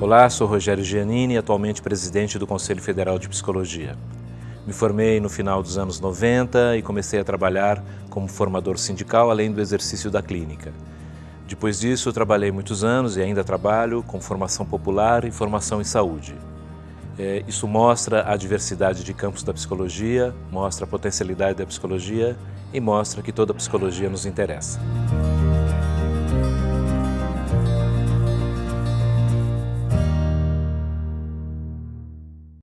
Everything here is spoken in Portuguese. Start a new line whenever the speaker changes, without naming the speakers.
Olá, sou Rogério Giannini, atualmente presidente do Conselho Federal de Psicologia. Me formei no final dos anos 90 e comecei a trabalhar como formador sindical, além do exercício da clínica. Depois disso, trabalhei muitos anos e ainda trabalho com formação popular e formação em saúde. É, isso mostra a diversidade de campos da psicologia, mostra a potencialidade da psicologia e mostra que toda a psicologia nos interessa.